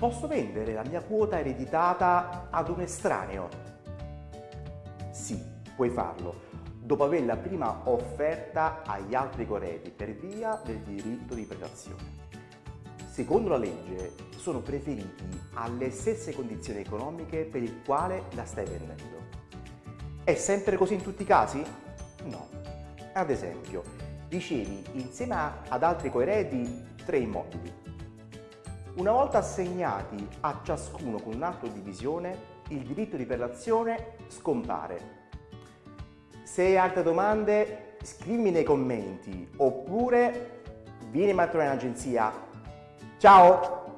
Posso vendere la mia quota ereditata ad un estraneo? Sì, puoi farlo, dopo averla prima offerta agli altri corredi per via del diritto di prelazione. Secondo la legge sono preferiti alle stesse condizioni economiche per il quale la stai vendendo. È sempre così in tutti i casi? No. Ad esempio, ricevi insieme ad altri coeredi tre immobili. Una volta assegnati a ciascuno con un atto di divisione, il diritto di prelazione scompare. Se hai altre domande, scrivimi nei commenti oppure vieni a trovare in agenzia. Ciao!